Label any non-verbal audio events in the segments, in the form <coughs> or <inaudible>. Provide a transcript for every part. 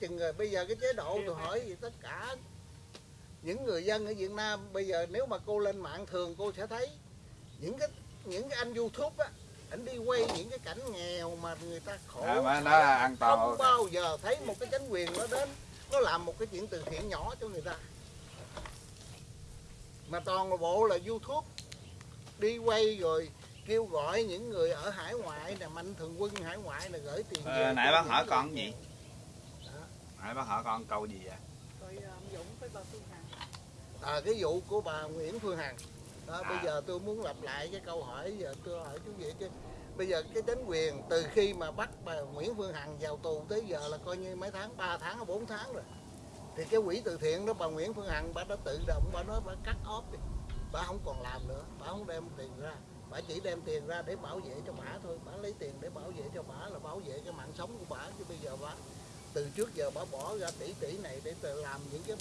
chừng rồi. Bây giờ cái chế độ tôi hỏi gì tất cả. Những người dân ở Việt Nam bây giờ nếu mà cô lên mạng thường cô sẽ thấy những cái những cái anh YouTube á anh đi quay những cái cảnh nghèo mà người ta khổ à, mà nó là toàn. Không bao giờ thấy một cái chính quyền nó đến nó làm một cái chuyện từ thiện nhỏ cho người ta. Mà toàn bộ là youtube đi quay rồi kêu gọi những người ở hải ngoại nè mạnh thường quân hải ngoại là gửi tiền Ờ, nãy bác hỏi nghèo. gì Nãy bác hỏi con câu gì vậy? Rồi ông Dũng với bà Phương Hằng. À, cái vụ của bà Nguyễn Phương Hằng. Đó, À. bây giờ tôi muốn lặp lại cái câu hỏi giờ tôi hỏi chú vậy chứ. Bây giờ cái chính quyền từ khi mà bắt bà Nguyễn Phương Hằng vào tù tới giờ là coi như mấy tháng 3 tháng hay 4 tháng rồi. Thì cái quỹ từ thiện đó bà Nguyễn Phương Hằng bà đã tự động bà nói bà cắt off đi. Bà không còn làm nữa bà không đem tiền ra. Bà chỉ đem tiền ra để bảo vệ cho bà thôi. Bà lấy tiền để bảo vệ cho bà là bảo vệ cái mạng sống của bà chứ bây giờ bà từ trước giờ bà bỏ ra tỷ tỷ này để tự làm những cái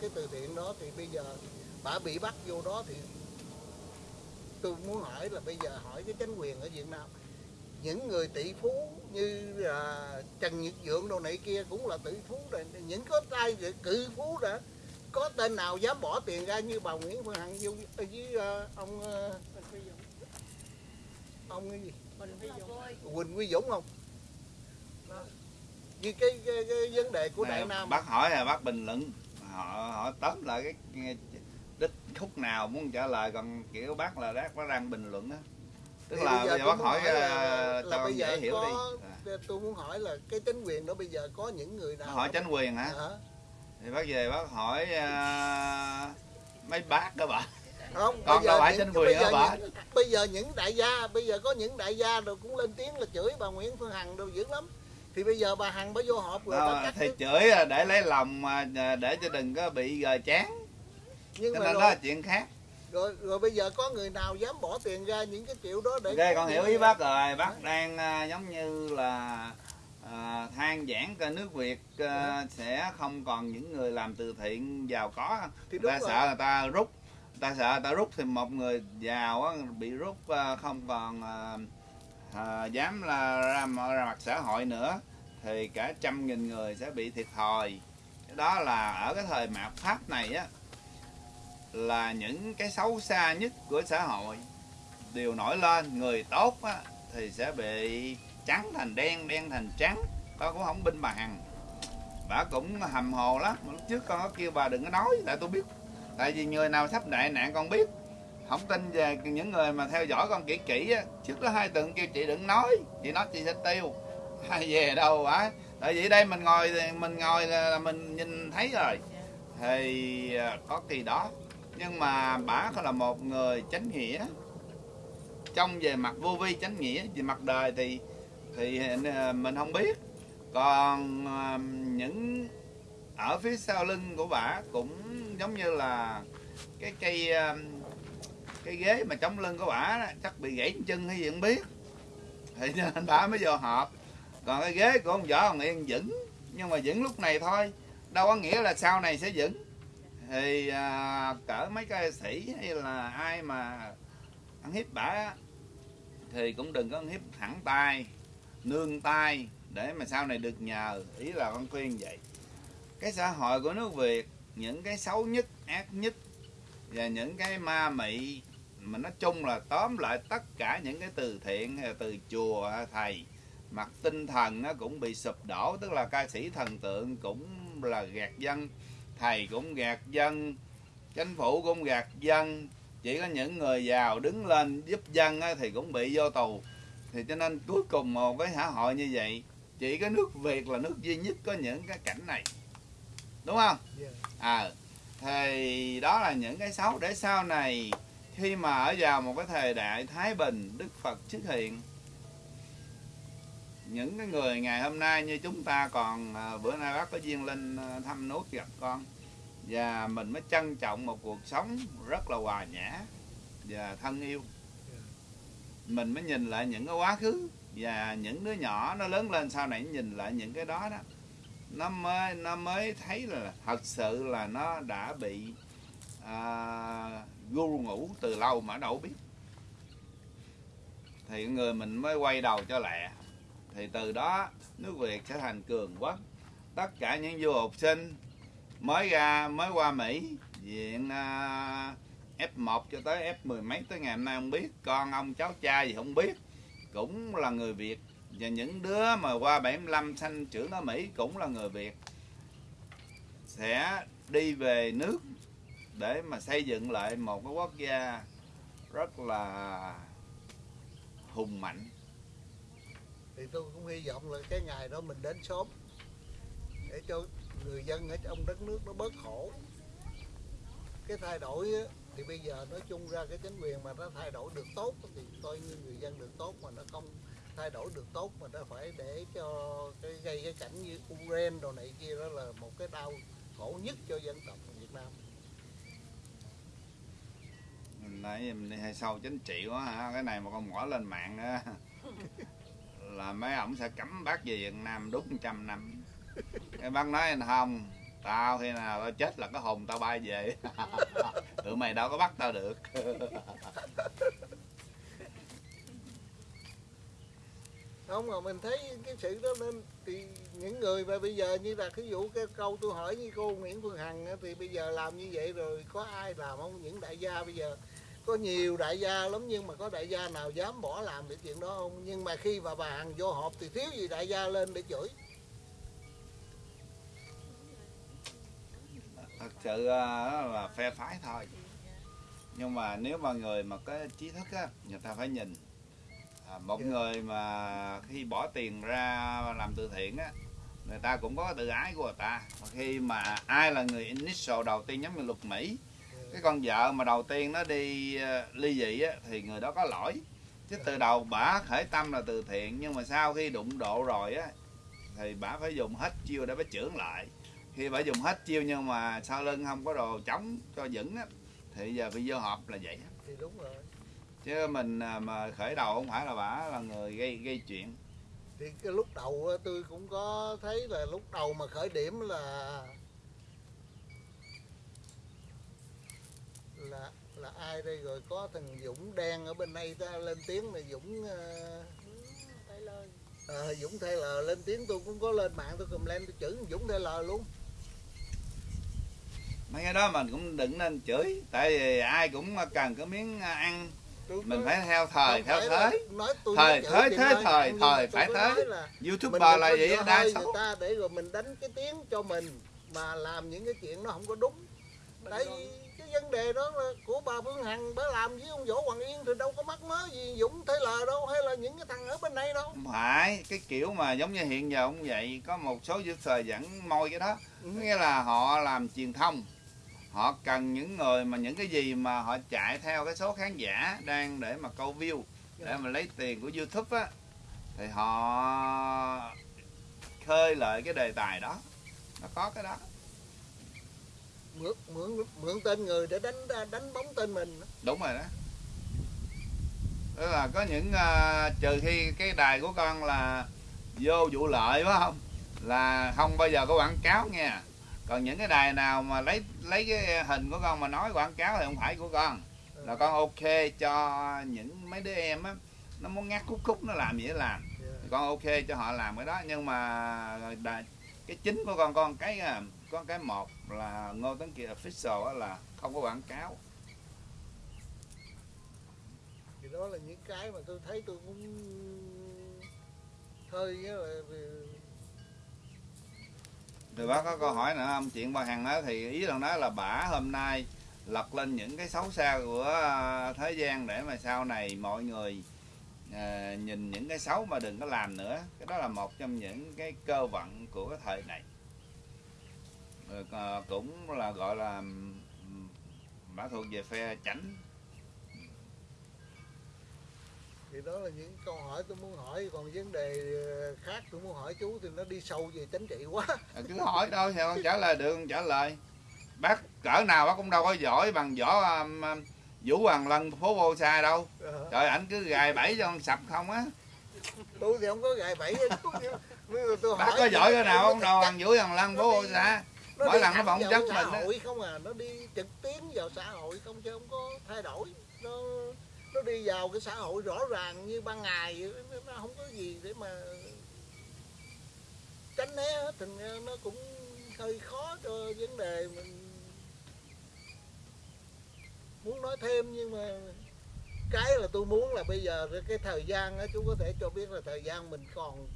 cái từ thiện đó thì bây giờ bà bị bắt vô đó thì tôi muốn hỏi là bây giờ hỏi cái chính quyền ở Việt Nam những người tỷ phú như là Trần Nhật Dượng đồ này kia cũng là tỷ phú rồi những có tay cự phú đã có tên nào dám bỏ tiền ra như bà Nguyễn Phương Hằng vô với ờ, ông ờ, Bình Huy Dũng. ông cái gì? Quỳnh Quy Dũng không như cái, cái, cái vấn đề của Đại Nam bác hỏi là bác bình luận họ họ tóm lại cái, cái đích khúc nào muốn trả lời còn kiểu bác là bác bác đang bình luận á tức Thì là bây giờ bác hỏi là- ờ, là cho bây giờ hiểu có- đi À. tôi muốn hỏi là cái chính quyền đó bây giờ có những người nào hỏi chánh quyền hả Hả? thì bác về bác hỏi ờ, mấy bác đó bà không bây đâu giờ phải chính quyền hả bà? bây giờ những đại gia bây giờ có những đại gia rồi cũng lên tiếng là chửi bà Nguyễn Phương Hằng đâu dữ lắm thì bây giờ bà Hằng bà vô họp rồi bà thì đứt. chửi là để lấy lòng mà ờ, để cho đừng có bị gờ chán. Nhưng cho mà nên rồi, đó là chuyện khác. Rồi rồi bây giờ có người nào dám bỏ tiền ra những cái triệu đó để ok con hiểu ý bác rồi. Bác đang ờ, giống như là ờ, than giảng coi nước việt ờ, sẽ không còn những người làm từ thiện giàu có. Thì người ta rồi. sợ người ta rút người ta sợ người ta rút thì một người giàu á, bị rút ờ, không còn ờ, à, dám là ra, ra mặt xã hội nữa thì cả trăm nghìn người sẽ bị thiệt thòi. Đó là ở cái thời mạt pháp này á là những cái xấu xa nhất của xã hội. Đều nổi lên người tốt á, thì sẽ bị trắng thành đen đen thành trắng con cũng không binh bà hằng bà cũng hầm hồ lắm lúc trước con có kêu bà đừng có nói tại tôi biết. Tại vì người nào sắp đại nạn con biết không tin về những người mà theo dõi con kỹ kỹ á. Trước đó hai tuần kêu chị đừng nói, chị nói chị sẽ tiêu. Hay về đâu á tại vì đây mình ngồi mình ngồi là mình nhìn thấy rồi. Thì à, có kỳ đó. Nhưng mà bà là một người chánh nghĩa. Trong về mặt vô vi chánh nghĩa, về mặt đời thì thì à, mình không biết. Còn à, những ở phía sau lưng của bà cũng giống như là cái cây cái ghế mà chống lưng của bà đó, chắc bị gãy chân hay gì không biết. Thì <laughs> nên bà mới vô họp. Còn cái ghế của ông võ ông yên vững nhưng mà vững lúc này thôi đâu có nghĩa là sau này sẽ vững. Thì à, cỡ mấy ca sĩ hay là ai mà ăn hiếp bả thì cũng đừng có ăn hiếp thẳng tay nương tay để mà sau này được nhờ. Ý là con khuyên vậy. Cái xã hội của nước việt những cái xấu nhất ác nhất và những cái ma mị mà nói chung là tóm lại tất cả những cái từ thiện từ chùa thầy mặt tinh thần nó cũng bị sụp đổ tức là ca sĩ thần tượng cũng là gạt dân thầy cũng gạt dân chính phủ cũng gạt dân. Chỉ có những người giàu đứng lên giúp dân thì cũng bị vô tù. Thì cho nên cuối cùng một cái xã hội như vậy chỉ có nước việt là nước duy nhất có những cái cảnh này. Đúng không? À thì đó là những cái xấu. Để sau này khi mà ở vào một cái thời đại thái bình đức phật xuất hiện những cái người ngày hôm nay như chúng ta còn à, bữa nay bác có duyên lên à, thăm nút gặp con và mình mới trân trọng một cuộc sống rất là hòa nhã và thân yêu. Mình mới nhìn lại những cái quá khứ và những đứa nhỏ nó lớn lên sau này nhìn lại những cái đó đó. Nó mới nó mới thấy là thật sự là nó đã bị à, gu ngủ từ lâu mà đâu biết. Thì người mình mới quay đầu cho lẹ. Thì từ đó, nước việt sẽ thành cường quốc. Tất cả những du học sinh mới ra, mới qua Mỹ, diện à, F1 cho tới F mười mấy tới ngày hôm nay không biết, con ông cháu cha gì không biết, cũng là người Việt. Và những đứa mà qua 75 sanh trưởng ở Mỹ cũng là người Việt. Sẽ đi về nước để mà xây dựng lại một cái quốc gia rất là hùng mạnh. Thì tôi cũng hy vọng là cái ngày đó mình đến sớm để cho người dân ở trong đất nước nó bớt khổ. Cái thay đổi á, thì bây giờ nói chung ra cái chính quyền mà nó thay đổi được tốt thì coi như người dân được tốt mà nó không thay đổi được tốt mà nó phải để cho cái gây cái cảnh như Ukraine đồ này kia đó là một cái đau khổ nhất cho dân tộc Việt Nam mình nãy mình đi hay sâu chính trị quá hả cái này mà con ngõ lên mạng á <laughs> là mấy ổng sẽ cấm bác về Việt Nam đúng trăm năm. Cái bác nói anh không tao khi nào tao chết là cái hồn tao bay về. <laughs> Tụi mày đâu có bắt tao được. <laughs> Không mà mình thấy cái sự đó nên thì những người mà bây giờ như là ví dụ cái câu tôi hỏi như cô Nguyễn Phương Hằng thì bây giờ làm như vậy rồi có ai làm không? Những đại gia bây giờ có nhiều đại gia lắm nhưng mà có đại gia nào dám bỏ làm cái chuyện đó không? Nhưng mà khi mà bà Hằng vô họp thì thiếu gì đại gia lên để chửi. Thật sự đó là phe phái thôi. Nhưng mà nếu mà người mà có trí thức á người ta phải nhìn. À, một Dạ. người mà khi bỏ tiền ra làm từ thiện á người ta cũng có tự ái của người ta. Mà khi mà ai là người initial đầu tiên giống như luật mỹ cái con vợ mà đầu tiên nó đi ờ, ly dị á thì người đó có lỗi. Chứ từ đầu bả khởi tâm là từ thiện nhưng mà sau khi đụng độ rồi á thì bả phải dùng hết chiêu để bả trưởng lại. Khi bả dùng hết chiêu nhưng mà sau lưng không có đồ chống cho vững á thì giờ bị vô họp là vậy thì đúng rồi. Chứ mình à, mà khởi đầu không phải là bả là người gây gây chuyện. Thì cái lúc đầu tôi cũng có thấy là lúc đầu mà khởi điểm là là là ai đây? Rồi có thằng Dũng đen ở bên đây ta lên tiếng là Dũng ờ, Tay lời. ờ, Dũng Taylor lên tiếng tôi cũng có lên mạng tôi cầm lên tôi chửi thằng Dũng Taylor luôn. Mấy cái đó mình cũng đừng nên chửi tại vì ai cũng cần cái miếng à, ăn. Tôi mình phải theo thời theo thế. nói tôi Thời thế thế thời thời phải thế. youtuber là vậy đa số. người ta để rồi mình đánh cái tiếng cho mình mà làm những cái chuyện nó không có đúng. Vì cái vấn đề đó là của bà Phương Hằng bà làm với ông Võ Hoàng Yên thì đâu có mắc mớ gì Dũng Thế Lờ đâu hay là những cái thằng ở bên đây đâu. Phải cái kiểu mà giống như hiện giờ cũng vậy có một số youtuber vẫn môi cái đó. Ừ. nghĩa là họ làm truyền thông họ cần những người mà những cái gì mà họ chạy theo cái số khán giả đang để mà câu view để mà lấy tiền của youtube á thì họ khơi lại cái đề tài đó. Nó có cái đó mượn mượn mượn tên người để đánh đánh bóng tên mình. Đúng rồi đó. Tức là có những à, trừ khi cái đài của con là vô vụ lợi phải không? Là không bao giờ có quảng cáo nha. Còn những cái đài nào mà lấy lấy cái hình của con mà nói quảng cáo thì không phải của con. Là con ok cho những mấy đứa em á nó muốn ngắt khúc khúc nó làm gì nó làm. Thì con ok cho họ làm cái đó. Nhưng mà cái chính của con con cái à, có cái một là ngô tấn kiệt official á là không có quảng cáo thì đó là những cái mà tôi thấy tôi cũng hơi nghĩa là Thì bác có câu hỏi nữa không? Chuyện bà Hằng đó thì ý là nói là bả hôm nay lật lên những cái xấu xa của à, thế gian để mà sau này mọi người à, nhìn những cái xấu mà đừng có làm nữa. Cái đó là một trong những cái cơ vận của cái thời này. À, cũng là gọi là bả thuộc về phe chảnh. thì đó là những câu hỏi tôi muốn hỏi còn vấn đề ờ, khác tôi muốn hỏi chú thì nó đi sâu về chính trị quá À, cứ hỏi đâu thì con trả lời được con trả lời. Bác cỡ nào bác cũng đâu có giỏi bằng võ um, Vũ Hoàng Lân phố vô xa đâu. Ờ, Trời ảnh cứ gài bẫy cho con sập không á. tôi thì không có gài bẫy tôi Bác hỏi có thì giỏi cái nào không đâu bằng Vũ Hoàng Lân phố vô xa. Nó mỗi lần nó vào chất xã mình hội không à nó đi trực tiến vào xã hội không chứ không có thay đổi. Nó nó đi vào cái xã hội rõ ràng như ban ngày nó không có gì để mà tránh né hết. Thành ra nó cũng hơi khó cho vấn đề mình muốn nói thêm nhưng mà cái là tôi muốn là bây giờ cái thời gian á chú có thể cho biết là thời gian mình còn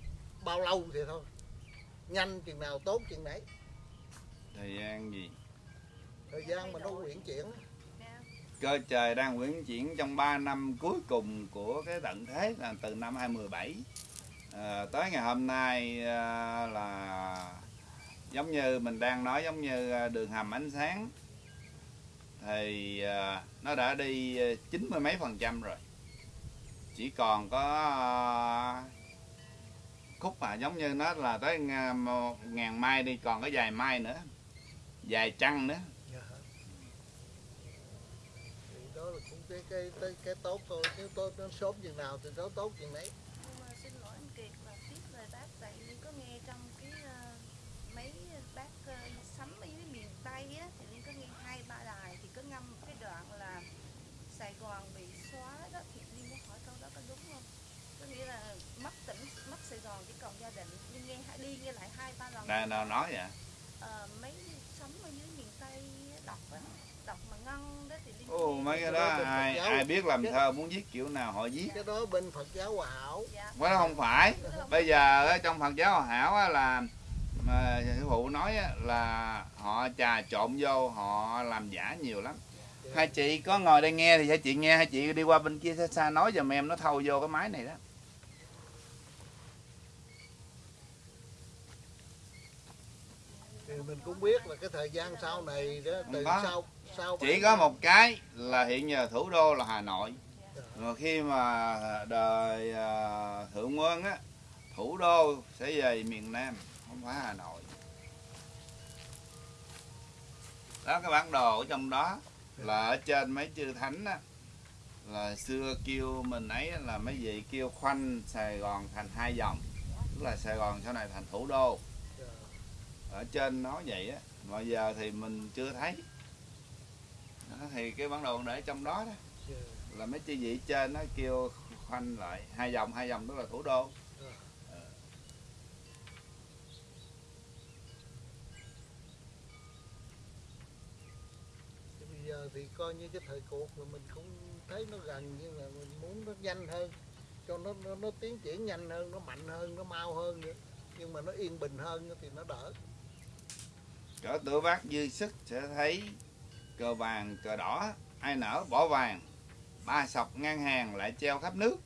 bao lâu thì thôi. Nhanh chừng nào tốt chừng nấy thời gian gì? Thời gian mà nó quyển chuyển. Cơ trời đang quyển chuyển trong 3 năm cuối cùng của cái tận thế là từ năm 2017 à, tới ngày hôm nay à, là giống như mình đang nói giống như à, đường hầm ánh sáng thì à, nó đã đi chín mươi mấy phần trăm rồi. Chỉ còn có à, khúc mà giống như nó là tới ngàn mai đi còn có vài mai nữa vài trăng nữa Dạ. thì đó là cũng cái cái cái, cái tốt thôi nếu tốt nó sớm chừng nào thì nó tốt chừng nấy Nhưng mà xin lỗi anh Kiệt là tiếp lời bác tại Liên có nghe trong cái ờ, mấy bác ờ, sắm ở dưới miền Tây á thì Liên có nghe hai ba đài thì có ngâm một cái đoạn là Sài Gòn bị xóa đó thì Liên muốn hỏi câu đó có đúng không? Có nghĩa là mất tỉnh, mất Sài Gòn chỉ còn gia đình Liên nghe đi nghe lại hai ba lần nào, nào nói vậy Ờ, mấy sống ở dưới miền Tây á, đọc á đọc mà ngân đó thì Liên Ồ, mấy cái Cái đó ai ai biết làm thơ muốn viết kiểu nào họ viết. Cái đó bên Phật giáo Hòa Hảo. Dạ. cái đó không phải. Bây giờ ở trong Phật giáo Hòa hảo á là mà sư phụ nói á, là họ trà trộn vô họ làm giả nhiều lắm. Hai chị có ngồi đây nghe thì hai chị nghe hai chị đi qua bên kia xa xa nói giùm em nó thâu vô cái máy này đó. Thì mình cũng biết là cái thời gian sau này đó từ sau chỉ có một cái là hiện giờ thủ đô là Hà Nội. Rồi khi mà đời à, thượng quân á thủ đô sẽ về miền Nam không phải Hà Nội. Đó cái bản đồ ở trong đó là ở trên mấy chư thánh á là xưa kêu mình ấy là mấy vị kêu khoanh Sài Gòn thành hai dòng. Tức là Sài Gòn sau này thành thủ đô. Ở trên nói vậy á. Mà giờ thì mình chưa thấy thì cái bản đồ để trong đó đó. Dạ. là mấy chư vị trên nó kêu khoanh lại hai dòng hai dòng tức là thủ đô. Thì bây giờ thì coi như cái thời cuộc mà mình cũng thấy nó gần nhưng mà mình muốn nó nhanh hơn cho nó nó, nó tiến triển nhanh hơn nó mạnh hơn nó mau hơn nữa. Nhưng mà nó yên bình hơn thì nó đỡ. Cỡ tuổi bác dư sức sẽ thấy cờ vàng cờ đỏ ai nở bỏ vàng. Ba sọc ngang hàng lại treo khắp nước.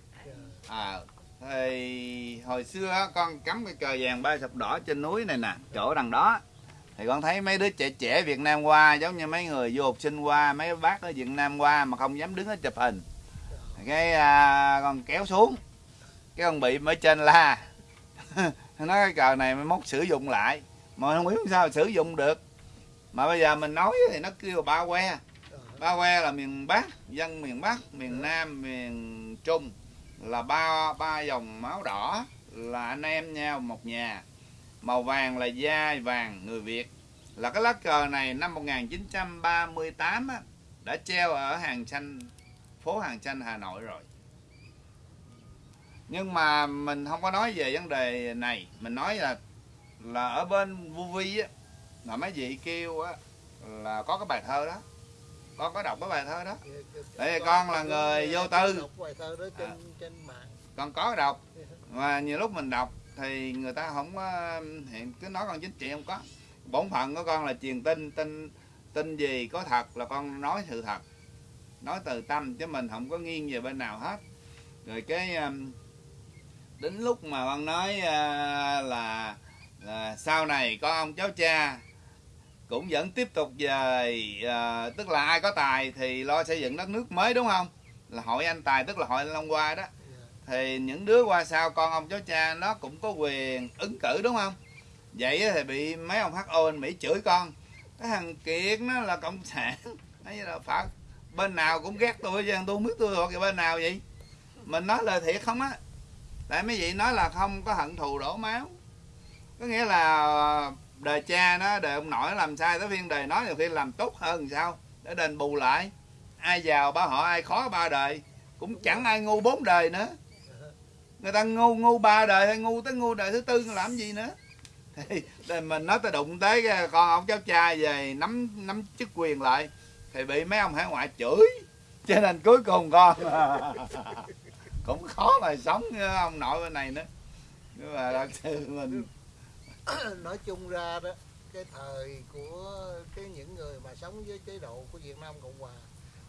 À thì hồi xưa con cắm cái cờ vàng ba sọc đỏ trên núi này nè chỗ đằng đó. Thì con thấy mấy đứa trẻ trẻ Việt Nam qua giống như mấy người du học sinh qua mấy bác ở Việt Nam qua mà không dám đứng ở chụp hình. Cái à, con kéo xuống. Cái con bị ở trên la. <laughs> Nó cái cờ này mới mốt sử dụng lại. Mà không biết sao sử dụng được mà bây giờ mình nói thì nó kêu ba que. Ba que là miền Bắc dân miền Bắc miền Nam miền Trung. Là ba ba dòng máu đỏ là anh em nhau một nhà. Màu vàng là da vàng người Việt. Là cái lá cờ này năm 1938 á, đã treo ở hàng xanh phố hàng xanh Hà Nội rồi. Nhưng mà mình không có nói về vấn đề này. Mình nói là là ở bên Vu Vi á là mấy vị kêu á là có cái bài thơ đó. Con có đọc cái bài thơ đó. Tại vì con là người vô tư. đọc bài thơ đó trên À. trên mạng. Con có đọc. <laughs> Mà nhiều lúc mình đọc thì người ta không có hiện cứ nói con chính trị không có. Bổn phận của con là truyền tin tin tin gì có thật là con nói sự thật. Nói từ tâm chứ mình không có nghiêng về bên nào hết. Rồi cái um, đến lúc mà con nói uh, là, là sau này có ông cháu cha cũng vẫn tiếp tục về à, tức là ai có tài thì lo xây dựng đất nước mới đúng không? Là hội anh tài tức là hội anh Long Hoa đó. Thì những đứa qua sau con ông cháu cha nó cũng có quyền ứng cử đúng không? Vậy thì bị mấy ông HO anh Mỹ chửi con. Cái thằng Kiệt nó là cộng sản. <laughs> Hay là phật. Bên nào cũng ghét tôi chứ tôi không biết tôi thuộc về bên nào vậy. Mình nói lời thiệt không á. Tại mấy vị nói là không có hận thù đổ máu. Có nghĩa là đời cha nó đời ông nội nó làm sai tới phiên đời nói nhiều khi làm tốt hơn sao? Để đền bù lại. Ai giàu ba họ ai khó ba đời. Cũng chẳng ai ngu bốn đời nữa. Người ta ngu ngu ba đời hay ngu tới ngu đời thứ tư làm gì nữa? <laughs> Thì mình nói tới đụng tới con ông cháu trai về nắm nắm chức quyền lại thì bị mấy ông hải ngoại chửi. Cho nên cuối cùng con <laughs> cũng khó mà sống ông nội bên này nữa. Nhưng mà thật sự mình <coughs> nói chung ra đó, cái thời của cái những người mà sống với chế độ của Việt Nam Cộng Hòa,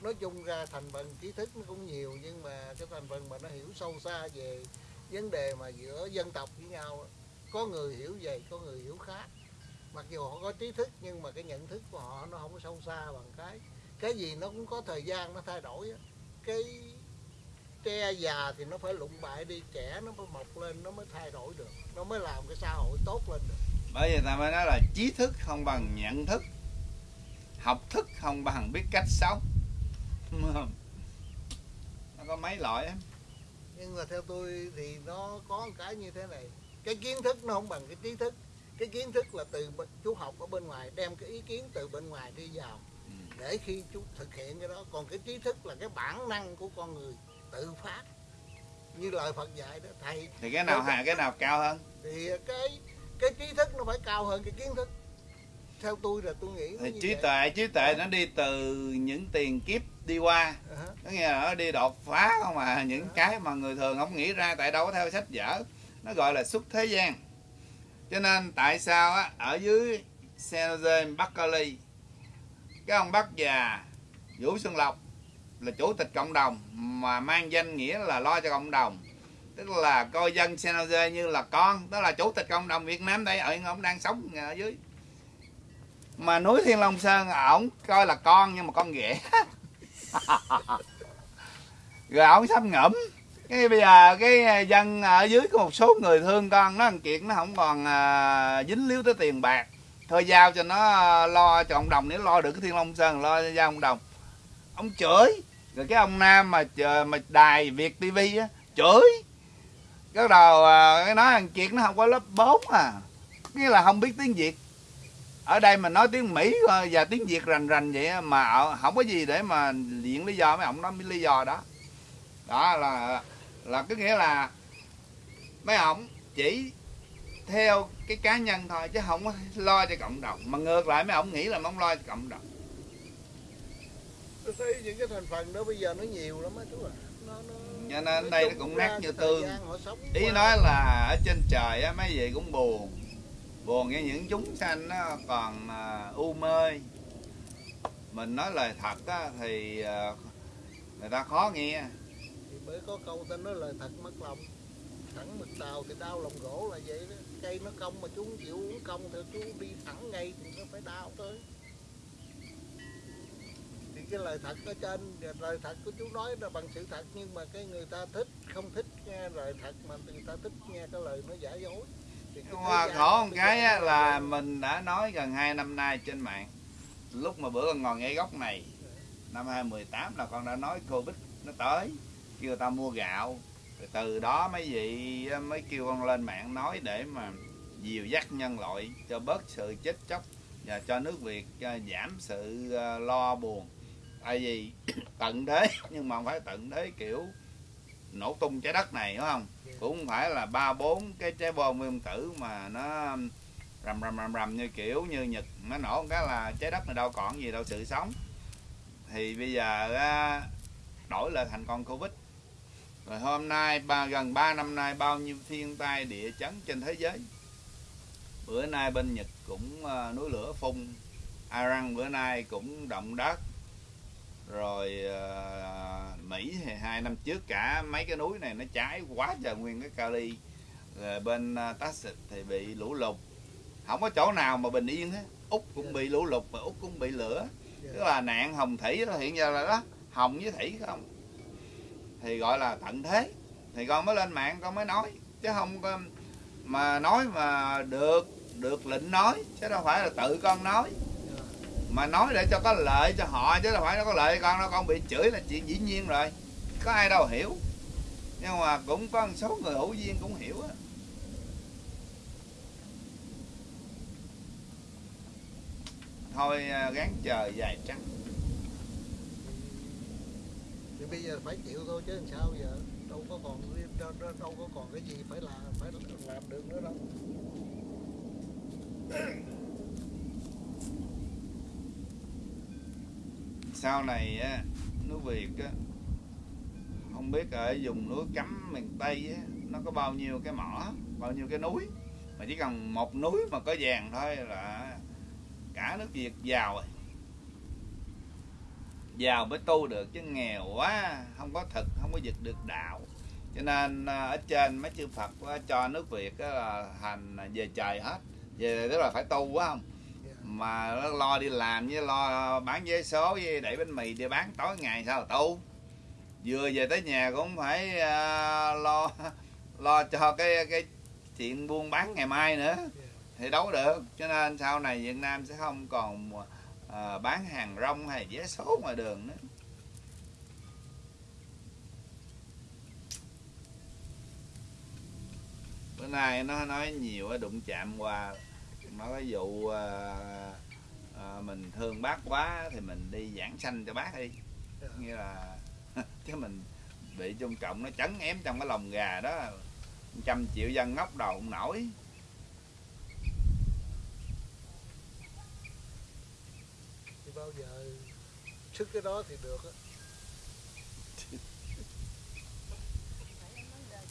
nói chung ra thành phần trí thức nó cũng nhiều, nhưng mà cái thành phần mà nó hiểu sâu xa về vấn đề mà giữa dân tộc với nhau có người hiểu vậy có người hiểu khác. Mặc dù họ có trí thức, nhưng mà cái nhận thức của họ nó không có sâu xa bằng cái cái gì nó cũng có thời gian nó thay đổi cái tre già thì nó phải lụng bại đi trẻ nó phải mọc lên nó mới thay đổi được. Nó mới làm cái xã hội tốt lên được. Bởi vì ta mới nói là trí thức không bằng nhận thức học thức không bằng biết cách sống. <laughs> Nó có mấy loại á. Nhưng mà theo tôi thì nó có một cái như thế này. Cái kiến thức nó không bằng cái trí thức. Cái kiến thức là từ chú học ở bên ngoài đem cái ý kiến từ bên ngoài đi vào. Ừ. để khi chú thực hiện cái đó. Còn cái trí thức là cái bản năng của con người tự phát. Như lời Phật dạy đó thầy thì cái nào hà cái nào cao hơn? Thì cái cái trí thức nó phải cao hơn cái kiến thức. Theo tôi là tôi nghĩ thì trí tuệ trí tuệ nó đi từ những tiền kiếp đi qua. Hả. có nghĩa là nó đi đột phá không à? Những cái mà người thường không nghĩ ra tại đâu có theo sách vở. Nó gọi là xuất thế gian. Cho nên tại sao á ở dưới San Jose Bắc Cali cái ông bác già Vũ Xuân Lộc là chủ tịch cộng đồng mà mang danh nghĩa là lo cho cộng đồng. Tức là coi dân San Jose như là con đó là chủ tịch cộng đồng Việt Nam đây ở ông đang sống ở dưới. Mà núi Thiên Long Sơn ổng coi là con nhưng mà con ghẻ. <laughs> Rồi ổng sắp ngẫm cái bây giờ cái dân ở dưới có một số người thương con nó ăn kiệt nó không còn à, dính líu tới tiền bạc. Thôi giao cho nó à, lo cho cộng đồng nếu lo được cái thiên long sơn lo cho cộng đồng. Ông chửi rồi cái ông nam mà mà đài việt tivi á, chửi. Cái đầu à, cái nói thằng kiệt nó không có lớp 4 à. Nghĩa là không biết tiếng việt. Ở đây mình nói tiếng mỹ và tiếng việt rành rành vậy mà không có gì để mà diện lý do, mấy ông nói lý do đó. Đó là là có nghĩa là mấy ông chỉ theo cái cá nhân thôi, chứ không có lo cho cộng đồng. Mà ngược lại, mấy ông nghĩ là mong ông lo cho cộng đồng tôi thấy những cái thành phần đó bây giờ nó nhiều lắm á chú ạ. Nó, nó, Cho nên đây nó cũng nát như tương. ý nói là ở trên trời á mấy vị cũng buồn. Buồn với những chúng sanh nó còn à, u mê. Mình nói lời thật á, thì à, người ta khó nghe. Thì mới có câu ta nói lời thật mất lòng. Thẳng mực tàu thì đau lòng gỗ là vậy đó. Cây nó cong mà chú không chịu uống cong thì chú đi thẳng ngay thì nó phải đau tới. thì cái lời thật ở trên. Lời thật của chú nói là bằng sự thật nhưng mà cái người ta thích không thích nghe lời thật mà người ta thích nghe cái lời nó giả dối. Thì Nhưng mà khổ một cái á, là mình đã nói gần 2 năm nay trên mạng. Lúc mà bữa con ngồi ngay góc này năm 2018 là con đã nói Covid nó tới. Kêu ta mua gạo. Rồi từ đó mấy vị mới kêu con lên mạng nói để mà dìu dắt nhân loại cho bớt sự chết chóc và cho nước Việt à, giảm sự à, lo buồn tại vì <coughs> tận thế nhưng mà không phải tận thế kiểu nổ tung trái đất này đúng không? Cũng không phải là ba bốn cái trái bom nguyên tử mà nó rầm rầm rầm rầm như kiểu như nhật nó nổ cái là trái đất này đâu còn gì đâu sự sống. Thì bây giờ đổi lại thành con covid. Rồi hôm nay ba gần 3 năm nay bao nhiêu thiên tai địa chấn trên thế giới? Bữa nay bên nhật cũng ờ, núi lửa phun iran bữa nay cũng động đất rồi ờ, mỹ thì hai năm trước cả mấy cái núi này nó cháy quá trời nguyên cái kali. Rồi bên ờ, texas thì bị lũ lụt. Không có chỗ nào mà bình yên hết. Úc cũng bị lũ lụt và úc cũng bị lửa. Dạ. tức là nạn hồng thủy đó hiện giờ là đó hồng với thủy không? Thì gọi là tận thế. Thì con mới lên mạng con mới nói. Chứ không có mà nói mà được được lệnh nói. Chứ đâu phải là tự con nói mà nói để cho có lợi cho họ chứ đâu phải nó có lợi. Con đâu con bị chửi là chuyện dĩ nhiên rồi. Có ai đâu hiểu. Nhưng mà cũng có một số người hữu duyên cũng hiểu á. Thôi à, gán chờ dài trắng thì bây giờ phải chịu thôi chứ làm sao giờ? Đâu có còn đâu, đâu, đâu có còn cái gì phải làm phải làm được nữa đâu. Sau này á nước Việt á, không biết ở vùng núi cấm, miền Tây á, nó có bao nhiêu cái mỏ, bao nhiêu cái núi. Mà chỉ cần một núi mà có vàng thôi là cả nước Việt giàu rồi. Giàu mới tu được, chứ nghèo quá, không có thực, không có giật được đạo. Cho nên à, ở trên mấy chư Phật cho nước Việt là thành à, về trời hết. Về, tức là phải tu quá không? Mà nó lo đi làm với lo bán vé số với đẩy bánh mì đi bán tối ngày sao là tu vừa về tới nhà cũng phải uh, lo lo cho cái cái chuyện buôn bán ngày mai nữa. Thì đấu được. Cho nên sau này Việt Nam sẽ không còn uh, bán hàng rong hay vé số ngoài đường nữa. Bữa nay nó nói nhiều á, đụng chạm qua nó cái vụ à, à, mình thương bác quá thì mình đi giảng sanh cho bác đi. Dạ. nghĩa là <laughs> chứ mình bị trung cộng nó chấn ém trong cái lồng gà đó trăm triệu dân ngóc đầu không nổi. Thì bao giờ sức cái đó thì được á. <laughs>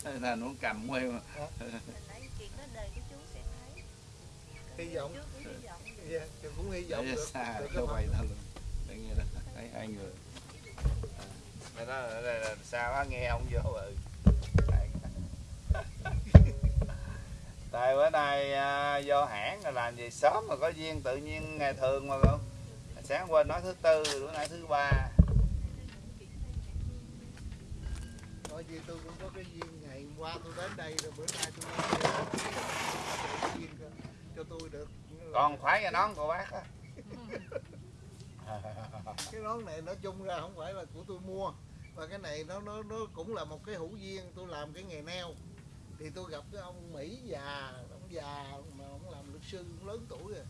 Nói là nó cầm quay mà. Hồi Hy vọng. Chú cũng hy vọng. Vậy. yeah, thì cũng hy vọng để được, xa được quay ta luôn. Để nghe đó. Thấy hai người. À, đó là, là, là sao á nghe không vô ừ <laughs> tại bữa nay à, vô hãng là làm gì sớm mà có duyên tự nhiên ngày thường mà không? Sáng quên nói thứ tư bữa nay thứ ba. Bởi vì tôi cũng có cái duyên ngày hôm qua tôi đến đây rồi bữa nay tôi nói cho, tôi được. Còn khoái cái nón của bác á. <laughs> Cái nón này nói chung ra không phải là của tôi mua. Và cái này nó nó nó cũng là một cái hữu duyên tôi làm cái nghề neo. Thì tôi gặp cái ông Mỹ già ông già mà ông làm luật sư cũng lớn tuổi rồi.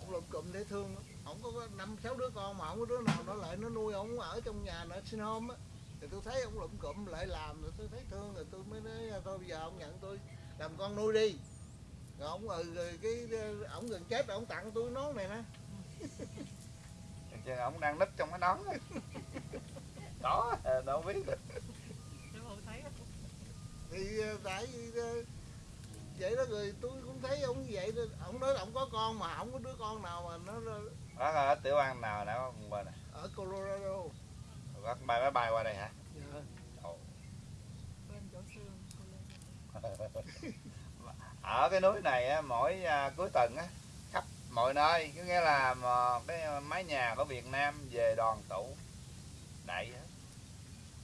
Ông lụm cụm dễ thương ông có năm sáu đứa con mà không có đứa nào nó lại nó nuôi ông ở trong nhà nó sinh hôm á. Thì tôi thấy ông lụm cụm lại làm rồi tôi thấy thương rồi tôi mới nói thôi bây giờ ông nhận tôi làm con nuôi đi rồi ông ừ rồi cái ông gần chết rồi ông tặng tôi nón này nè. Chứ ông đang núp trong cái nón đó đâu biết được. Thì ờ, tại vì ờ, vậy đó rồi tôi cũng thấy ông như vậy đó. ông nói ông có con mà không có đứa con nào mà nó bác ở tiểu bang nào đã không quên này. Ở Colorado. Bác bay máy bay qua đây hả? Dạ. <laughs> ở cái núi này á, mỗi à, cuối tuần á khắp mọi nơi có nghĩa là mà cái mái nhà của Việt Nam về đoàn tụ đại hết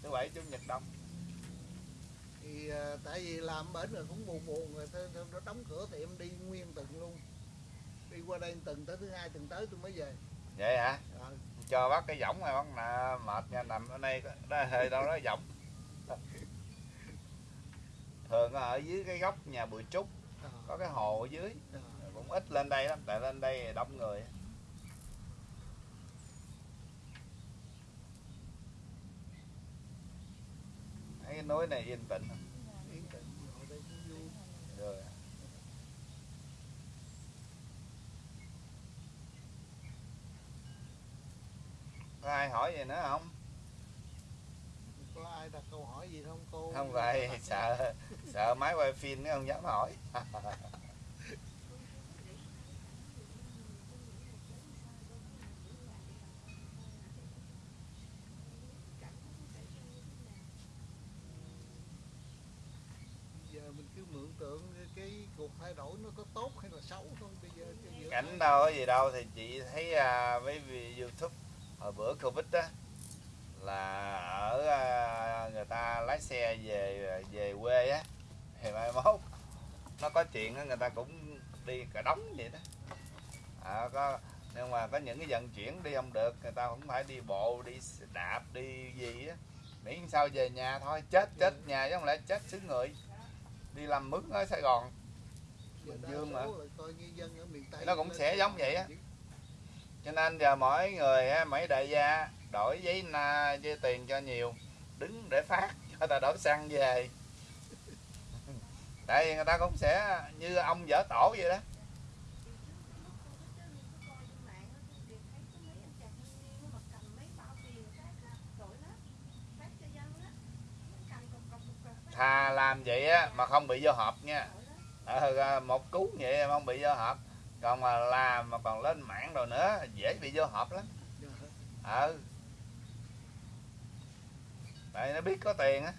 thứ bảy chủ nhật đông. Thì ờ, tại vì làm bển rồi cũng buồn buồn rồi tôi, tôi, nó đóng cửa thì em đi nguyên tuần luôn. Đi qua đây tuần tới thứ hai tuần tới tôi mới về. Vậy hả? Ờ, cho bác cái võng này bác nè mệt nha nằm ở đây đó hơi đâu đó võng <laughs> thường ở dưới cái góc nhà bụi trúc có cái hồ ở dưới. Cũng ít lên đây lắm tại lên đây đông người. Thấy cái núi này yên tĩnh. Không? rồi. Có ai hỏi gì nữa không? Có ai đặt câu hỏi gì không cô? Không vậy sợ sợ máy quay phim nó không dám hỏi. Giờ mình cứ mượn tượng cái cuộc thay đổi nó có tốt hay là xấu thôi. Bây giờ cảnh đâu có gì đâu thì chị thấy à, với vi- youtube hồi bữa covid á là ở à, người ta lái xe về về quê á thì mai mốt nó có chuyện người ta cũng đi cả đống vậy đó. À, có nhưng mà có những cái vận chuyển đi không được người ta cũng phải đi bộ đi đạp đi gì á. Miễn sao về nhà thôi chết chết nhà chứ không lẽ chết xứ người. Đi làm mướn ở sài gòn. Bình đa Dương mà. Nó cũng sẽ giống vậy á. cho nên giờ mỗi người mấy đại gia đổi giấy na giấy tiền cho nhiều đứng để phát cho ta đổi xăng về tại vì người ta cũng sẽ như ông vợ tổ vậy đó. Thà làm vậy á, mà không bị vô hộp nha. Ờ, một cú vậy mà không bị vô hộp còn mà làm mà còn lên mạng rồi nữa dễ bị vô hộp lắm. Ờ. Tại nó biết có tiền á.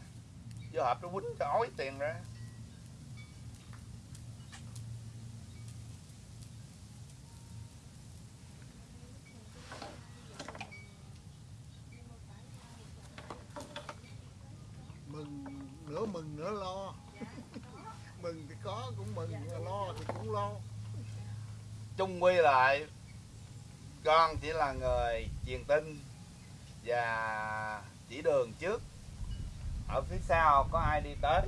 Vô hộp nó quýnh cho ói tiền ra. Chung quy lại. Con chỉ là người truyền tin và chỉ đường trước. Ở phía sau có ai đi tới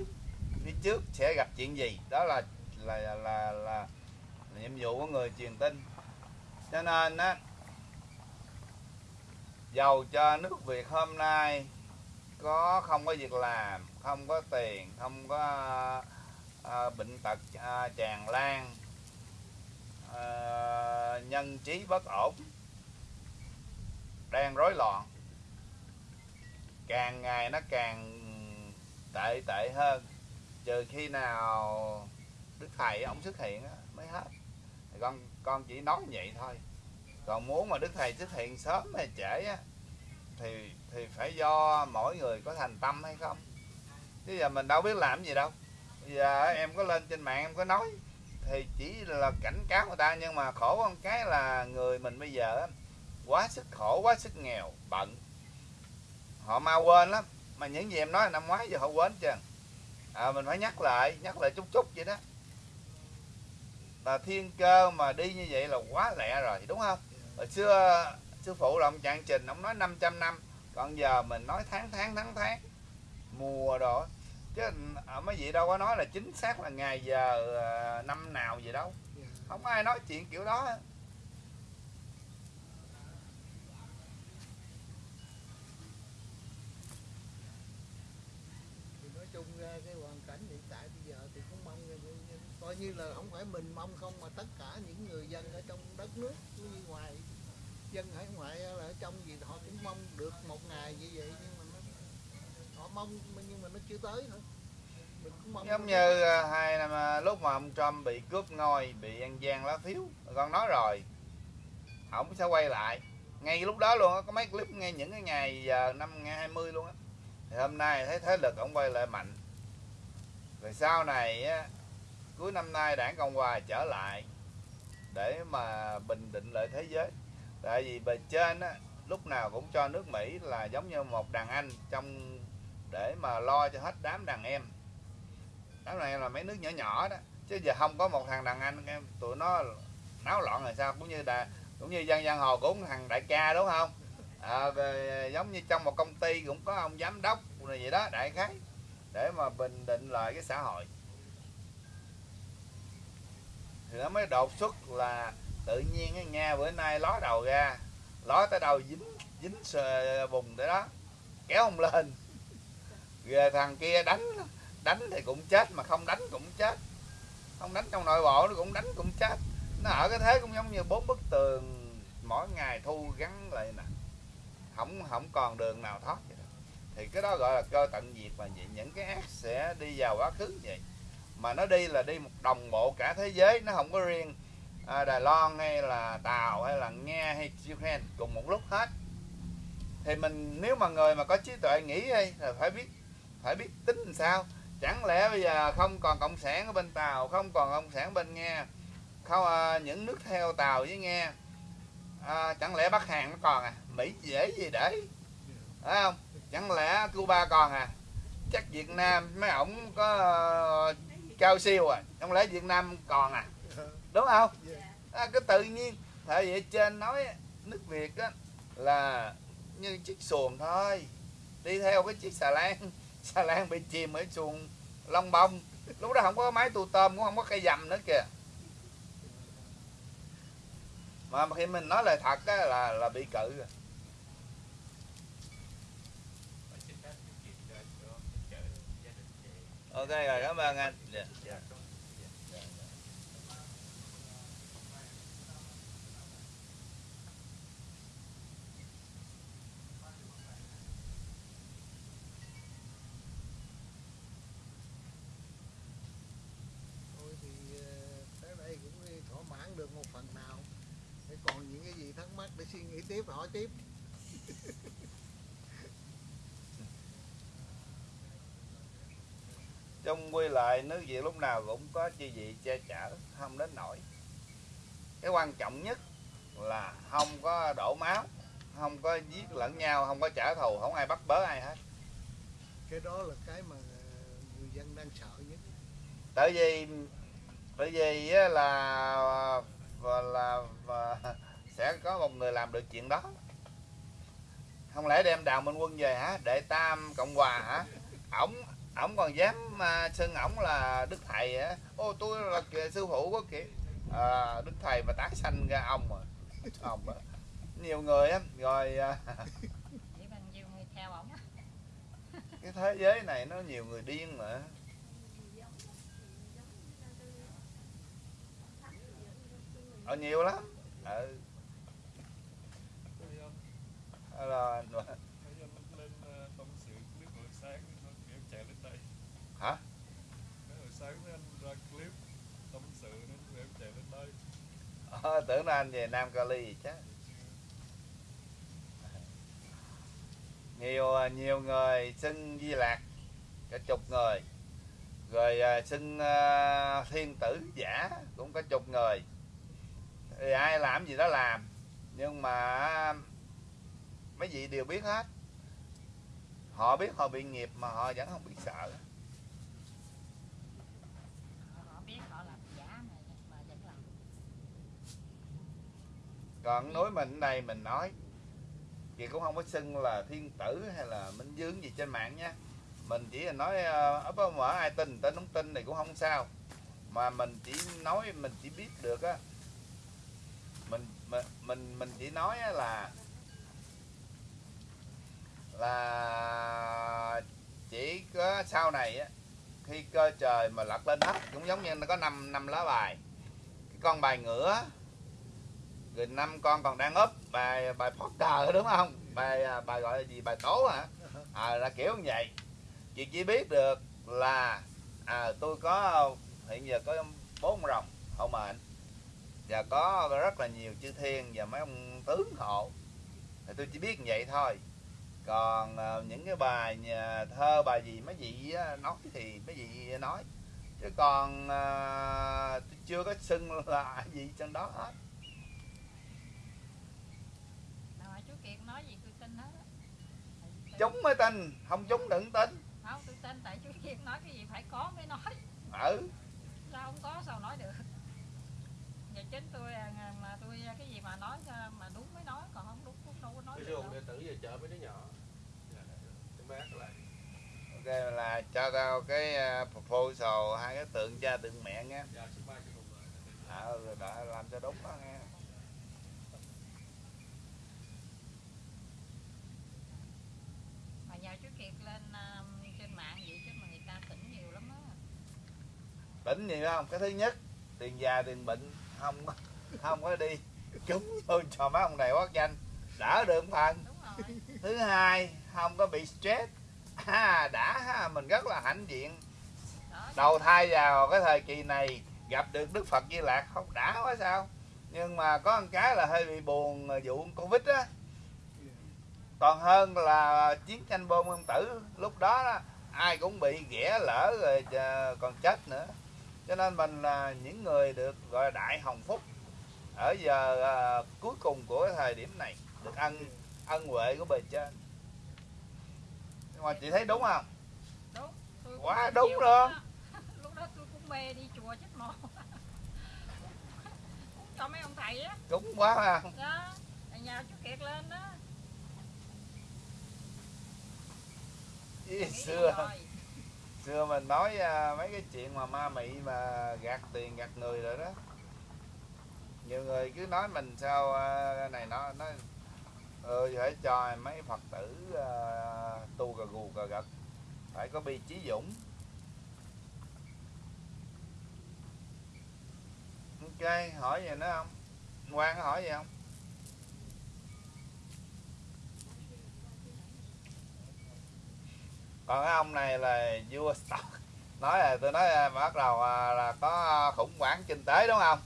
phía trước sẽ gặp chuyện gì? Đó là là là là, là nhiệm vụ của người truyền tin. Cho nên á dầu cho nước Việt hôm nay có không có việc làm không có tiền không có à, bệnh tật à, tràn lan à, nhân trí bất ổn đang rối loạn. Càng ngày nó càng tệ tệ hơn. Trừ khi nào đức thầy ông xuất hiện mới hết. Con con chỉ nói vậy thôi. Còn muốn mà đức thầy xuất hiện sớm hay trễ á, thì thì phải do mỗi người có thành tâm hay không? Chứ giờ mình đâu biết làm gì đâu. Bây giờ em có lên trên mạng em có nói thì chỉ là cảnh cáo người ta nhưng mà khổ con cái là người mình bây giờ quá sức khổ quá sức nghèo bận. Họ mau quên lắm mà những gì em nói năm ngoái giờ họ quên chưa à, mình phải nhắc lại nhắc lại chút chút vậy đó. Là thiên cơ mà đi như vậy là quá lẹ rồi đúng không? Hồi xưa sư phụ là ông trạng trình ông nói 500 năm còn giờ mình nói tháng tháng tháng tháng. Mùa đó chứ ở mấy vị đâu có nói là chính xác là ngày giờ à, năm nào gì đâu. Không có ai nói chuyện kiểu đó. Chung ra cái hoàn cảnh hiện tại bây giờ thì cũng mong coi như là không phải mình mong không mà tất cả những người dân ở trong đất nước như ngoài dân hải ngoại là ở trong gì họ cũng mong được một ngày như vậy mong nhưng mà nó chưa tới nữa. Mình cũng mong giống như à, hai năm à, lúc mà ông Trump bị cướp ngôi bị ăn gian lá phiếu con nói rồi ổng sẽ quay lại. Ngay lúc đó luôn á có mấy clip ngay những cái ngày giờ năm ngày 20 luôn á thì hôm nay thấy thế lực ông quay lại mạnh. Rồi sau này á cuối năm nay đảng cộng hòa trở lại để mà bình định lại thế giới. Tại vì bề trên á lúc nào cũng cho nước mỹ là giống như một đàn anh trong để mà lo cho hết đám đàn em. Đám đàn em là mấy nước nhỏ nhỏ đó. Chứ giờ không có một thằng đàn anh em tụi nó náo loạn rồi sao? Cũng như là cũng như dân giang hồ cũng thằng đại ca đúng không? À, về, giống như trong một công ty cũng có ông giám đốc này vậy đó đại khái. Để mà bình định lại cái xã hội. Thì nó mới đột xuất là tự nhiên cái nghe bữa nay ló đầu ra ló tới đầu dính dính sờ tới đó kéo ông lên. Ghê thằng kia đánh đánh thì cũng chết mà không đánh cũng chết. Không đánh trong nội bộ nó cũng đánh cũng chết. Nó ở cái thế cũng giống như bốn bức tường mỗi ngày thu gắn lại nè. Không không còn đường nào thoát vậy đó. thì cái đó gọi là cơ tận diệt mà vậy. Những cái ác sẽ đi vào quá khứ vậy. Mà nó đi là đi một đồng bộ cả thế giới nó không có riêng à, Đài Loan hay là Tàu hay là Nga hay Ukraine cùng một lúc hết. Thì mình nếu mà người mà có trí tuệ nghĩ hay là phải biết phải biết tính làm sao. Chẳng lẽ bây giờ không còn cộng sản ở bên Tàu không còn cộng sản bên Nga không à, những nước theo Tàu với Nga à, chẳng lẽ Bắc Hàn nó còn à? Mỹ dễ gì để? Phải không? Chẳng lẽ Cuba còn à? Chắc Việt Nam mấy ổng có uh, cao siêu à? Chẳng lẽ Việt Nam còn à? Đúng không? À, cái tự nhiên tại vì trên nói nước Việt á là như chiếc xuồng thôi. Đi theo cái chiếc xà lan <laughs> xà lan bị chìm ở chuồng long bông? Lúc đó không có máy tu tôm cũng không có cây dầm nữa kìa. Mà khi mình nói lời thật á, là là bị cự rồi. Ok rồi cảm ơn anh. Yeah. Dạ. được một phần nào để còn những cái gì để suy nghĩ tiếp hỏi tiếp. Chung quy lại nước Việt lúc nào cũng có chi vị che chở không đến nổi cái quan trọng nhất là không có đổ máu không có giết lẫn nhau không có trả thù không ai bắt bớ ai hết. Cái đó là cái mà người dân đang sợ nhất. Tại vì tại vì là và là và sẽ có một người làm được chuyện đó. Không lẽ đem đào minh quân về hả? Đệ tam cộng hòa hả? Ổng ổng còn dám uh, xưng ổng là đức thầy hả? Ô tôi là sư phụ của kìa. À, đức thầy mà tái sanh ra ông mà ông á nhiều người á rồi à, á. cái thế giới này nó nhiều người điên mà. Ờ nhiều lắm. Ừ Lên ờ, tâm sự clip hồi sáng nên em chạy lên đây. Hả? Mấy hồi sáng thấy anh ra clip tâm sự nên em chạy lên đây. Ờ, tưởng là anh về Nam Cali gì chứ nhiều nhiều người xưng Di Lạc cả chục người. Rồi à, xưng à, thiên tử giả cũng có chục người. Thì ai làm gì đó làm. Nhưng mà mấy vị đều biết hết. Họ biết họ bị nghiệp mà họ vẫn không biết sợ còn núi mình đây mình nói. Thì cũng không có xưng là thiên tử hay là minh dương gì trên mạng nha. Mình chỉ là nói ấp uh, mở ai tin tin không tin thì cũng không sao. Mà mình chỉ nói mình chỉ biết được á. Mình mình mình mình chỉ nói á là là chỉ có sau này á khi cơ trời mà lật lên hết cũng giống như nó có năm năm lá bài. Cái con bài ngửa rồi năm con còn đang úp bài bài poker đúng không? Bài à, bài gọi là gì? Bài tố hả? À, là kiểu như vậy. Chị chỉ biết được là à, tôi có hiện giờ có bốn rồng hộ mệnh. Và có rất là nhiều chư thiên và mấy ông tướng hộ. Thì tôi chỉ biết như vậy thôi còn à, những cái bài nhà thơ bài gì mấy vị nói thì mấy vị nói. Chứ còn tôi chưa có xưng <laughs> là gì trong đó hết. Chú kiệt nói gì tôi tin hết á. Tại- chúng mới tin không chúng đừng tin. Không tôi tin tại chú kiệt nói cái gì phải có mới nói. Ừ. Sao không có sao nói được giờ chính tôi à, mà tôi cái gì mà nói à, mà đúng mới nói còn không đúng cũng đâu có nói Tử về chợ mấy đứa nhỏ. Em bác lại ok là cho tao cái uh, proposal hai cái tượng cha tượng mẹ nghe Dạ xin mai cho cùng rồi à, rồi đã làm cho đúng đó nghe mà nhờ chú kiệt lên à, trên mạng vậy chứ mà người ta tỉnh nhiều lắm á. Tỉnh gì không? Cái thứ nhất tiền già tiền bệnh không có- không có đi. Chúng tôi cho mấy ông này quát danh. Đỡ được một phần thứ hai không có bị stress. À, đã ha, mình rất là hạnh diện. Đầu thai vào cái thời kỳ này gặp được đức phật di lạc không đã quá sao. Nhưng mà có một cái là hơi bị buồn vụ covid á. Còn hơn là chiến tranh bom nguyên tử lúc đó, đó ai cũng bị ghẻ lỡ rồi ờ, còn chết nữa. Cho nên mình là những người được gọi là đại hồng phúc. Ở giờ ờ, cuối cùng của thời điểm này được ăn ân huệ của bề trên. Nhưng mà chị thấy đúng không? Đúng tôi cũng Quá đúng luôn. á. <laughs> lúc đó tôi cũng mê đi chùa chết mồ <laughs> cho mấy ông thầy á. Đúng quá ha. Đó nhà chú kiệt lên đó. Ý, xưa. xưa mình nói à, mấy cái chuyện mà ma mị mà gạt tiền gạt người rồi đó. Nhiều người cứ nói mình sao à, này nó nói Ờ, ừ phải cho mấy phật tử uh, tu cà gù cà gật. Phải có bi trí dũng. Ok hỏi gì nữa không? Quan có hỏi gì không? Còn cái ông này là vua stock <laughs> nói là tôi nói là bắt đầu à, là có khủng hoảng kinh tế đúng không?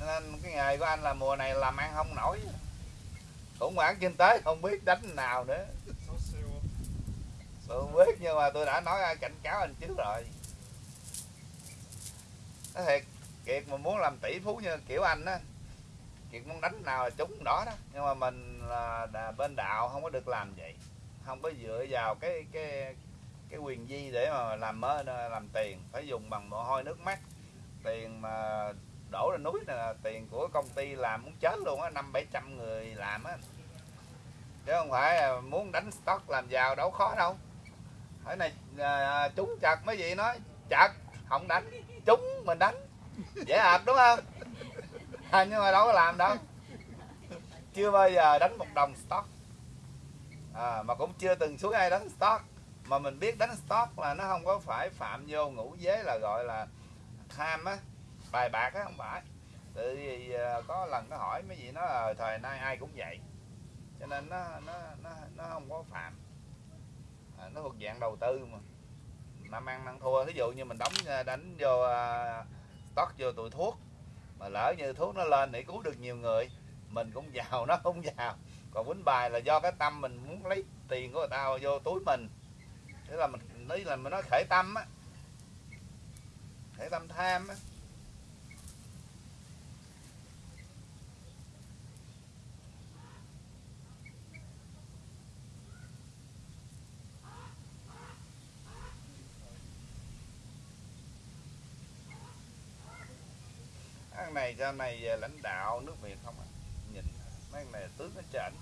Nên cái nghề của anh là mùa này làm ăn không nổi khủng hoảng kinh tế không biết đánh nào nữa. Tôi không biết nhưng mà tôi đã nói cảnh cáo anh trước rồi. Nói thiệt kiệt mà muốn làm tỷ phú như kiểu anh á kiệt muốn đánh nào là trúng đó đó. Nhưng mà mình là, là bên đạo không có được làm vậy. Không có dựa vào cái cái cái quyền di để mà làm mơ làm tiền. Phải dùng bằng mồ hôi nước mắt. Tiền mà đổ ra núi là tiền của công ty làm muốn chết luôn á năm bảy trăm người làm á. Chứ không phải muốn đánh stock làm giàu đâu khó đâu. Cái này à, trúng chặt mấy vị nói chặt không đánh trúng mình đánh. Dễ hợp đúng không? À, nhưng mà đâu có làm đâu. Chưa bao giờ đánh một đồng stock. À, mà cũng chưa từng xuống ai đánh stock. Mà mình biết đánh stock là nó không có phải phạm vô ngũ giới là gọi là tham á bài bạc á không phải. Tự vì à, có lần nó hỏi mấy gì nó là thời nay ai cũng vậy. Cho nên nó nó nó nó không có phạm. À, nó thuộc dạng đầu tư mà. Năm ăn ăn thua ví dụ như mình đóng à, đánh vô tót stock vô tụi thuốc mà lỡ như thuốc nó lên để cứu được nhiều người mình cũng giàu nó không giàu. Còn quýnh bài là do cái tâm mình muốn lấy tiền của người ta vô túi mình. Thế là mình đấy là mình nói khởi tâm á. Khởi tâm tham á. Này cho này về lãnh đạo nước Việt không à nhìn mấy này tướng nó trển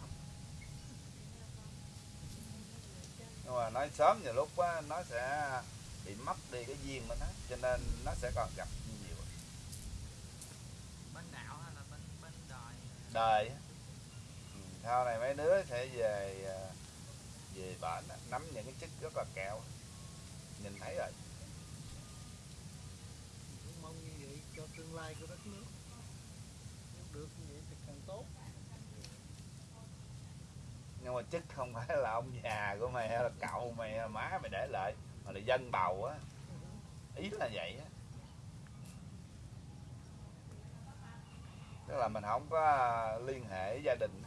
nhưng mà nói sớm nhiều lúc á, nó sẽ bị mất đi cái duyên của nó cho nên nó sẽ còn gặp nhiều. Bên đạo hay là bên bên đời? Đời. Ừ, sau này mấy đứa sẽ về à, về bển á, nắm những cái chức rất là kẹo nhìn thấy rồi cũng mong như vậy cho tương lai của đất nước. Nếu được như vậy thì càng tốt. Nhưng mà chức không phải là ông già của mày hay là cậu mày hay là má mày để lại, mà là dân bầu á. Ý là vậy á. Tức là mình không có liên hệ với gia đình.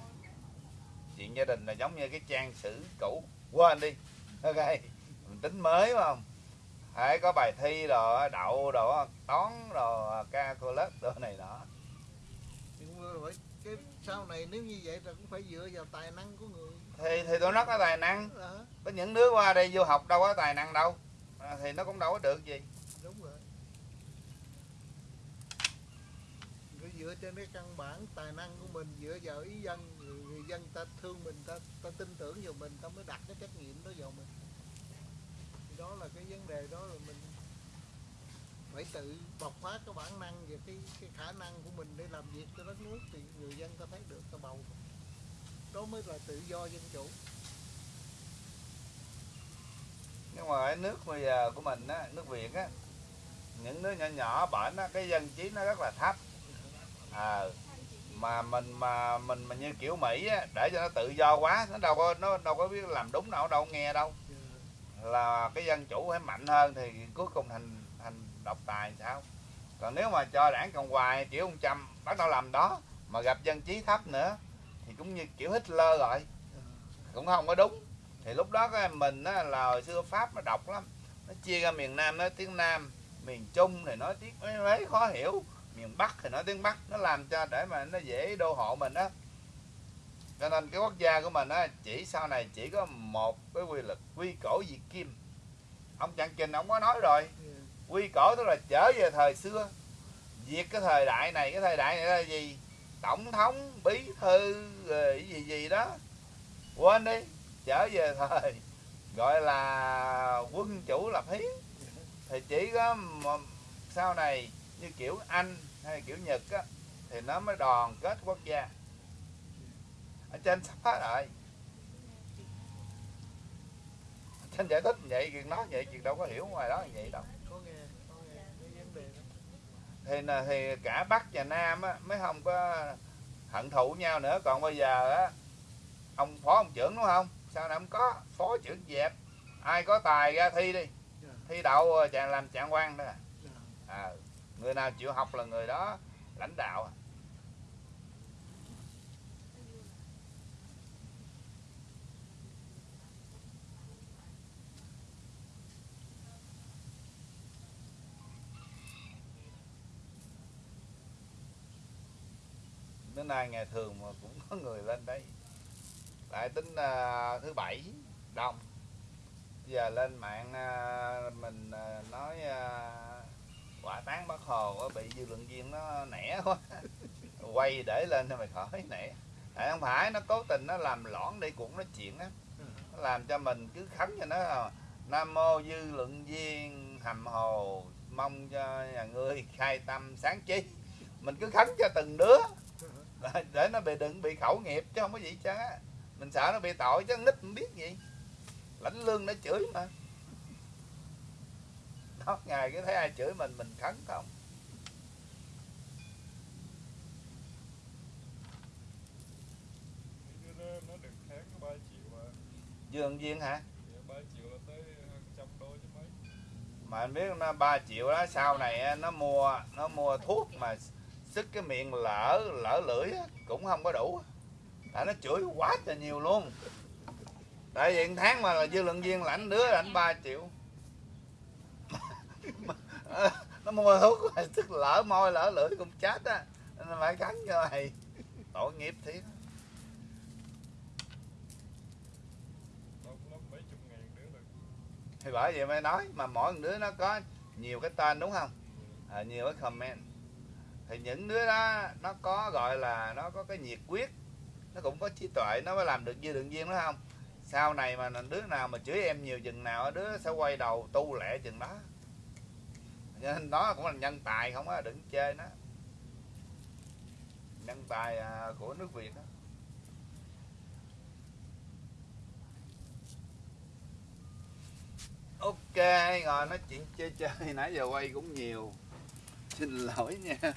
Chuyện gia đình là giống như cái trang sử cũ. Quên đi. Ok. Mình tính mới phải không? Phải có bài thi đồ đậu đồ toán đồ calculus đồ này nọ. Nhưng mà phải cái sau này nếu như vậy là cũng phải dựa vào tài năng của người. Thì thì tôi rất có tài năng. Đó có những đứa qua đây vô học đâu có tài năng đâu. À, thì nó cũng đâu có được gì. Đúng rồi. Cứ dựa trên cái căn bản tài năng của mình dựa vào ý dân người, người dân ta thương mình ta ta tin tưởng vào mình ta mới đặt cái trách nhiệm đó vào mình. thì đó là cái vấn đề đó là mình phải tự bộc phát cái bản năng và cái cái khả năng của mình để làm việc cho đất nước thì người dân ta thấy được ta bầu. Đó mới là tự do dân chủ. Nhưng mà cái nước bây giờ của mình á nước việt á những nước nhỏ nhỏ bển á cái dân trí nó rất là thấp. À, mà mình mà mình mà như kiểu mỹ á để cho nó tự do quá nó đâu có nó đâu có biết làm đúng đâu đâu nghe đâu là cái dân chủ phải mạnh hơn thì cuối cùng thành thành độc tài sao? Còn nếu mà cho đảng cộng hòa kiểu ông trump bắt đầu làm đó mà gặp dân trí thấp nữa thì cũng như kiểu Hitler rồi. Cũng không có đúng. Thì lúc đó cái mình á, là hồi xưa pháp nó độc lắm. Nó chia ra miền nam nói tiếng nam miền trung thì nói tiếng mấy, mấy khó hiểu. Miền bắc thì nói tiếng bắc. Nó làm cho để mà nó dễ đô hộ mình á cho nên cái quốc gia của mình á chỉ sau này chỉ có một cái quy luật quy cổ diệt kim. Ông trạng trình ông có nói rồi quy cổ tức là trở về thời xưa. Diệt cái thời đại này cái thời đại này là gì? Tổng thống bí thư rồi cái gì gì đó. Quên đi trở về thời gọi là quân chủ lập hiến. Thì chỉ có sau này như kiểu anh hay kiểu nhật á thì nó mới đoàn kết quốc gia ở trên sắp hết rồi. Trên giải thích vậy chuyện nói vậy chuyện đâu có hiểu ngoài đó vậy đâu. Thì là thì cả bắc và nam á mới không có hận thù nhau nữa. Còn bây giờ á ông phó ông trưởng đúng không? Sao này không có? Phó trưởng dẹp. Ai có tài ra thi đi. Thi đậu chàng làm trạng quan đó à. à, người nào chịu học là người đó lãnh đạo à. Bữa nay ngày thường mà cũng có người lên đây. Tại tính à, thứ bảy đông. Giờ lên mạng à, mình à, nói à, quả tán bắc hồ á, bị dư luận viên nó nẻ quá. <laughs> Quay để lên cho mày khỏi nẻ. Tại không phải nó cố tình nó làm lõn đi cũng nói chuyện á. Nó làm cho mình cứ khấn cho nó à, nam mô dư luận viên hầm hồ mong cho nhà ngươi khai tâm sáng trí. Mình cứ khấn cho từng đứa để nó bị đừng bị khẩu nghiệp chứ không có gì chứ mình sợ nó bị tội chứ nít không biết gì. Lãnh lương nó chửi mà. Đó ngày cứ thấy ai chửi mình mình khấn không? Cái đó nó được tháng có 3 triệu à. Dương viên hả? Dạ 3 triệu là tới hơn trăm đô chứ mấy. Mà anh biết nó 3 triệu đó sau này nó mua nó mua thuốc mà sức cái miệng lỡ lỡ lưỡi á, cũng không có đủ. Tại nó chửi quá trời nhiều luôn. Tại vì tháng mà là dư luận viên lãnh đứa lãnh 3 triệu. <laughs> Nó mua thuốc sức lỡ môi lỡ lưỡi cũng chết á. Nên nó phải cắn cho mày. Tội nghiệp thiệt. Thì bởi vậy mới nói mà mỗi đứa nó có nhiều cái tên đúng không? À, nhiều cái comment thì những đứa đó, nó có, gọi là, nó có cái nhiệt quyết, nó cũng có trí tuệ, nó mới làm được như đường viên đó không? Sau này mà đứa nào mà chửi em nhiều chừng nào đứa sẽ quay đầu tu lẹ chừng đó. Cho nên đó cũng là nhân tài không á, đừng chơi nó. Nhân tài à, của nước việt đó. Ok rồi nói chuyện chơi chơi, <laughs> nãy giờ quay cũng nhiều xin lỗi nha.